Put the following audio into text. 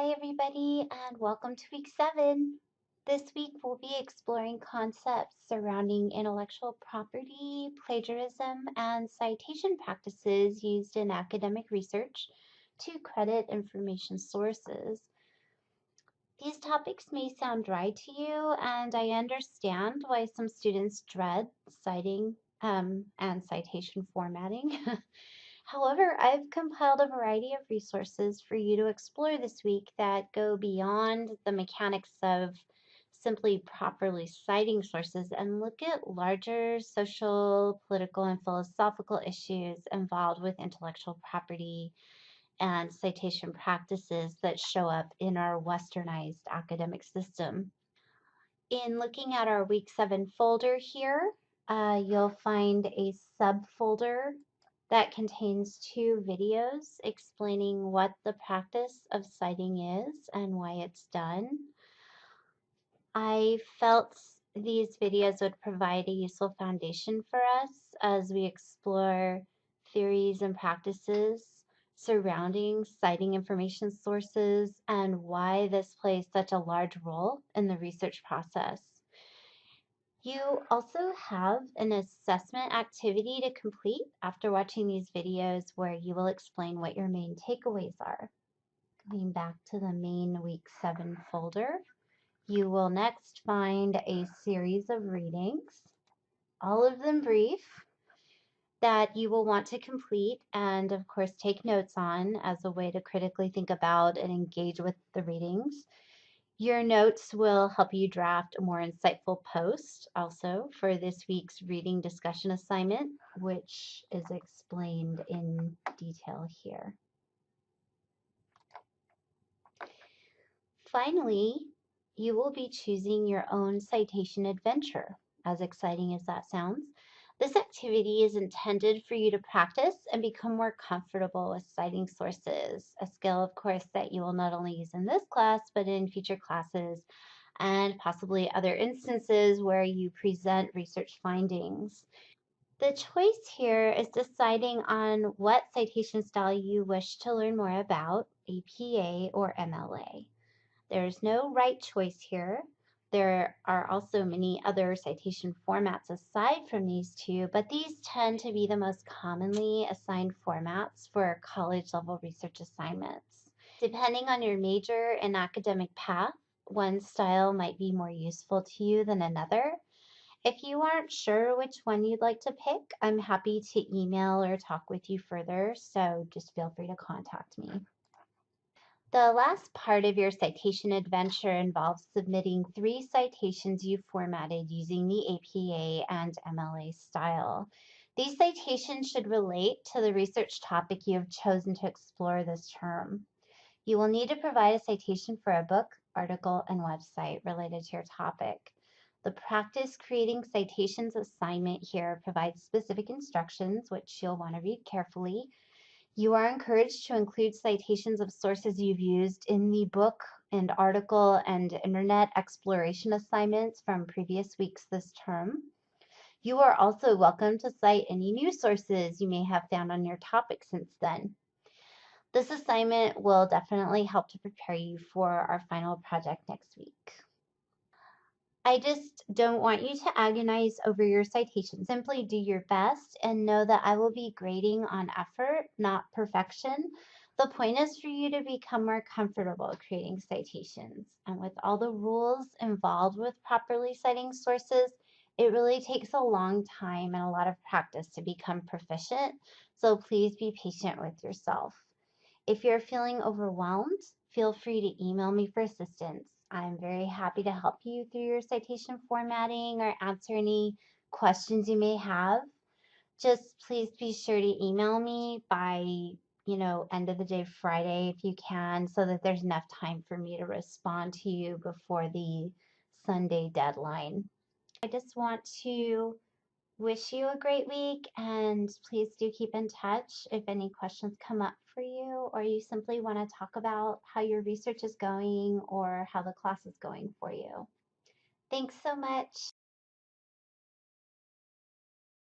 Hi, everybody, and welcome to week seven. This week, we'll be exploring concepts surrounding intellectual property, plagiarism, and citation practices used in academic research to credit information sources. These topics may sound dry to you, and I understand why some students dread citing um, and citation formatting. However, I've compiled a variety of resources for you to explore this week that go beyond the mechanics of simply properly citing sources and look at larger social, political, and philosophical issues involved with intellectual property and citation practices that show up in our westernized academic system. In looking at our week seven folder here, uh, you'll find a subfolder that contains two videos explaining what the practice of citing is and why it's done. I felt these videos would provide a useful foundation for us as we explore theories and practices surrounding citing information sources and why this plays such a large role in the research process. You also have an assessment activity to complete after watching these videos where you will explain what your main takeaways are. Going back to the main week seven folder, you will next find a series of readings, all of them brief, that you will want to complete and of course take notes on as a way to critically think about and engage with the readings. Your notes will help you draft a more insightful post also for this week's reading discussion assignment, which is explained in detail here. Finally, you will be choosing your own citation adventure, as exciting as that sounds. This activity is intended for you to practice and become more comfortable with citing sources, a skill, of course, that you will not only use in this class, but in future classes and possibly other instances where you present research findings. The choice here is deciding on what citation style you wish to learn more about, APA or MLA. There's no right choice here. There are also many other citation formats aside from these two, but these tend to be the most commonly assigned formats for college level research assignments. Depending on your major and academic path, one style might be more useful to you than another. If you aren't sure which one you'd like to pick, I'm happy to email or talk with you further, so just feel free to contact me. The last part of your citation adventure involves submitting three citations you formatted using the APA and MLA style. These citations should relate to the research topic you have chosen to explore this term. You will need to provide a citation for a book, article, and website related to your topic. The practice creating citations assignment here provides specific instructions, which you'll want to read carefully, you are encouraged to include citations of sources you've used in the book and article and internet exploration assignments from previous weeks this term. You are also welcome to cite any new sources you may have found on your topic since then. This assignment will definitely help to prepare you for our final project next week. I just don't want you to agonize over your citation. Simply do your best and know that I will be grading on effort, not perfection. The point is for you to become more comfortable creating citations. And with all the rules involved with properly citing sources, it really takes a long time and a lot of practice to become proficient. So please be patient with yourself. If you're feeling overwhelmed, feel free to email me for assistance. I'm very happy to help you through your citation formatting or answer any questions you may have. Just please be sure to email me by, you know, end of the day Friday if you can, so that there's enough time for me to respond to you before the Sunday deadline. I just want to wish you a great week and please do keep in touch if any questions come up for you or you simply want to talk about how your research is going or how the class is going for you. Thanks so much.